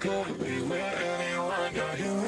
could be with anyone,